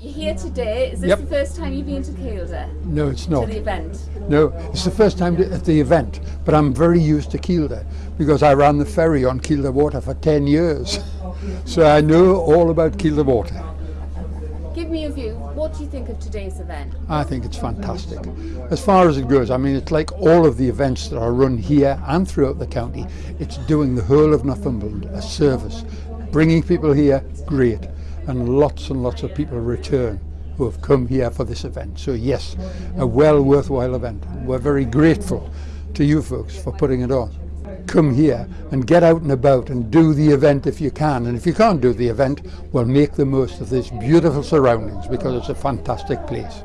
You're here today. Is this Yep. the first time you've been to Kielder? No, it's not. To the event? No, it's the first time at the event, but I'm very used to Kielder because I ran the ferry on Kielder Water for 10 years. So I know all about Kielder Water. Give me a view. What do you think of today's event? I think it's fantastic. As far as it goes, I mean, it's like all of the events that are run here and throughout the county. It's doing the whole of Northumberland a service. Bringing people here, great. And lots and lots of people return who have come here for this event. So yes, a well worthwhile event. We're very grateful to you folks for putting it on. Come here and get out and about and do the event if you can. And if you can't do the event, well, make the most of this beautiful surroundings because it's a fantastic place.